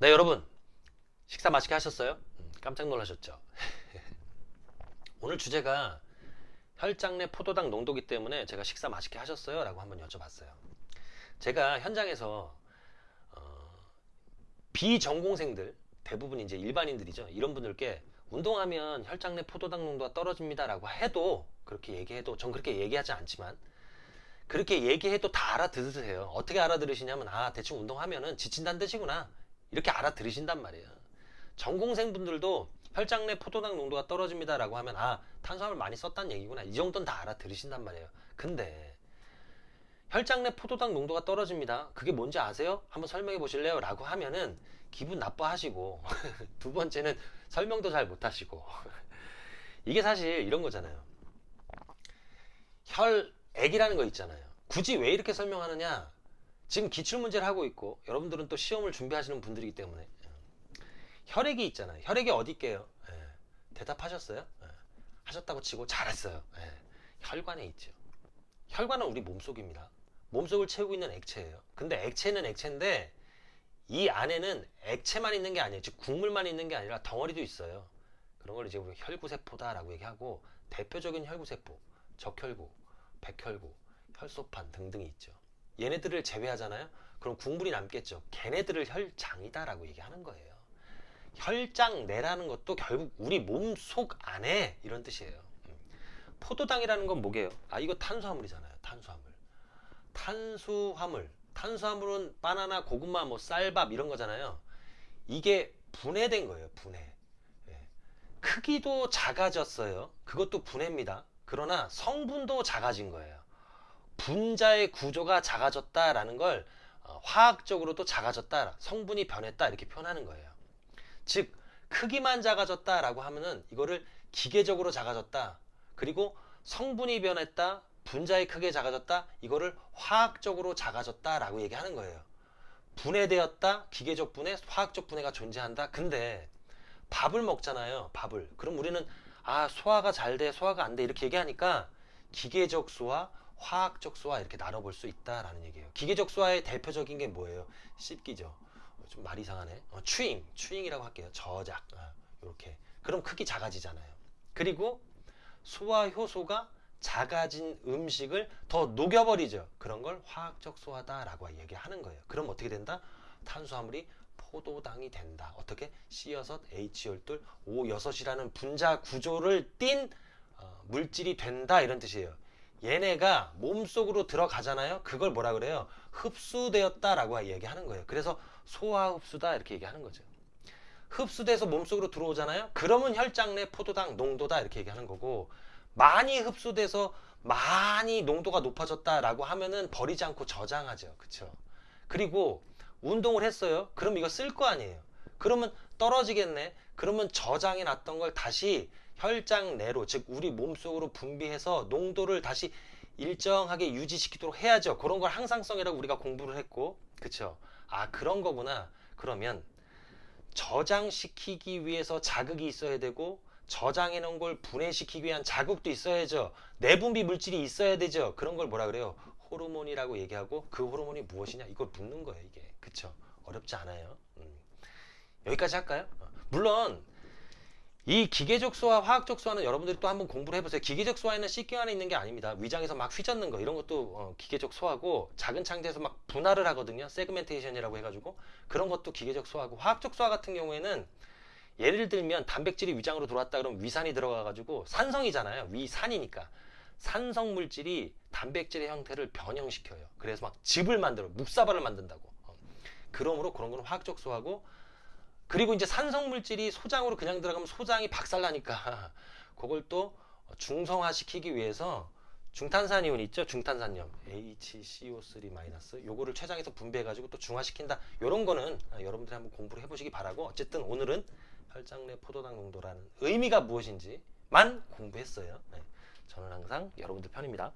네 여러분 식사 맛있게 하셨어요? 음, 깜짝 놀라셨죠? 오늘 주제가 혈장 내 포도당 농도기 때문에 제가 식사 맛있게 하셨어요? 라고 한번 여쭤봤어요 제가 현장에서 어, 비전공생들 대부분 이제 일반인들이죠 이런 분들께 운동하면 혈장 내 포도당 농도가 떨어집니다 라고 해도 그렇게 얘기해도 전 그렇게 얘기하지 않지만 그렇게 얘기해도 다 알아들으세요 어떻게 알아들으시냐면 아 대충 운동하면은 지친다는 뜻이구나 이렇게 알아들으신단 말이에요. 전공생 분들도 혈장 내 포도당 농도가 떨어집니다 라고 하면 아 탄수화물 많이 썼다는 얘기구나 이 정도는 다 알아들으신단 말이에요. 근데 혈장 내 포도당 농도가 떨어집니다. 그게 뭔지 아세요? 한번 설명해 보실래요? 라고 하면은 기분 나빠하시고 두 번째는 설명도 잘 못하시고 이게 사실 이런 거잖아요. 혈액이라는 거 있잖아요. 굳이 왜 이렇게 설명하느냐? 지금 기출문제를 하고 있고 여러분들은 또 시험을 준비하시는 분들이기 때문에 혈액이 있잖아요. 혈액이 어디 있게요? 예. 대답하셨어요? 예. 하셨다고 치고 잘했어요. 예. 혈관에 있죠. 혈관은 우리 몸속입니다. 몸속을 채우고 있는 액체예요. 근데 액체는 액체인데 이 안에는 액체만 있는 게 아니에요. 즉 국물만 있는 게 아니라 덩어리도 있어요. 그런 걸 이제 우리 혈구세포다라고 얘기하고 대표적인 혈구세포, 적혈구, 백혈구, 혈소판 등등이 있죠. 얘네들을 제외하잖아요. 그럼 국물이 남겠죠. 걔네들을 혈장이다라고 얘기하는 거예요. 혈장내라는 것도 결국 우리 몸 속 안에 이런 뜻이에요. 음. 포도당이라는 건 뭐게요? 아 이거 탄수화물이잖아요. 탄수화물. 탄수화물. 탄수화물은 바나나, 고구마, 뭐 쌀밥 이런 거잖아요. 이게 분해된 거예요. 분해. 예. 크기도 작아졌어요. 그것도 분해입니다. 그러나 성분도 작아진 거예요. 분자의 구조가 작아졌다라는 걸 어, 화학적으로도 작아졌다, 성분이 변했다 이렇게 표현하는 거예요. 즉 크기만 작아졌다라고 하면은 이거를 기계적으로 작아졌다. 그리고 성분이 변했다, 분자의 크게 작아졌다. 이거를 화학적으로 작아졌다라고 얘기하는 거예요. 분해되었다, 기계적 분해, 화학적 분해가 존재한다. 근데 밥을 먹잖아요. 밥을. 그럼 우리는 아 소화가 잘 돼, 소화가 안 돼 이렇게 얘기하니까 기계적 소화, 화학적 수화 이렇게 나눠볼 수 있다라는 얘기예요. 기계적 수화의 대표적인 게 뭐예요? 씹기죠. 어, 좀 말이 이상하네. 어, 추잉, 추잉이라고 할게요. 저작, 어, 이렇게. 그럼 크기 작아지잖아요. 그리고 소화 효소가 작아진 음식을 더 녹여버리죠. 그런 걸 화학적 소화다라고 얘기하는 거예요. 그럼 어떻게 된다? 탄수화물이 포도당이 된다. 어떻게? C6, H12, O6이라는 분자 구조를 띤 어, 물질이 된다 이런 뜻이에요. 얘네가 몸속으로 들어가잖아요. 그걸 뭐라 그래요? 흡수되었다라고 얘기하는 거예요. 그래서 소화 흡수다 이렇게 얘기하는 거죠. 흡수돼서 몸속으로 들어오잖아요. 그러면 혈장 내 포도당 농도다 이렇게 얘기하는 거고 많이 흡수돼서 많이 농도가 높아졌다라고 하면은 버리지 않고 저장하죠. 그쵸 그리고 운동을 했어요. 그럼 이거 쓸 거 아니에요. 그러면 떨어지겠네. 그러면 저장해 놨던 걸 다시 혈장 내로 즉 우리 몸속으로 분비해서 농도를 다시 일정하게 유지시키도록 해야죠. 그런 걸 항상성이라고 우리가 공부를 했고 그쵸? 아 그런 거구나. 그러면 저장시키기 위해서 자극이 있어야 되고 저장해 놓은 걸 분해시키기 위한 자극도 있어야죠. 내분비 물질이 있어야 되죠. 그런 걸 뭐라 그래요? 호르몬이라고 얘기하고 그 호르몬이 무엇이냐 이걸 묻는 거예요. 이게 그쵸? 어렵지 않아요. 음. 여기까지 할까요? 어. 물론 이 기계적 수와 화학적 수화는 여러분들이 또 한번 공부를 해보세요. 기계적 수화에는 씻기 안에 있는 게 아닙니다. 위장에서 막 휘젓는 거 이런 것도 어, 기계적 수화고 작은 창자에서 막 분할을 하거든요. 세그멘테이션이라고 해가지고 그런 것도 기계적 수화고 화학적 수화 같은 경우에는 예를 들면 단백질이 위장으로 들어왔다 그러면 위산이 들어가가지고 산성이잖아요. 위산이니까 산성 물질이 단백질의 형태를 변형시켜요. 그래서 막 즙을 만들어 묵사발을 만든다고. 어. 그러므로 그런 건 화학적 수화고 그리고 이제 산성물질이 소장으로 그냥 들어가면 소장이 박살나니까 그걸 또 중성화 시키기 위해서 중탄산이온 있죠? 중탄산염 HCO3- 요거를 췌장에서 분배해 가지고 또 중화시킨다. 요런 거는 여러분들이 한번 공부를 해 보시기 바라고 어쨌든 오늘은 혈장 내 포도당 농도라는 의미가 무엇인지만 공부했어요. 네. 저는 항상 여러분들 편입니다.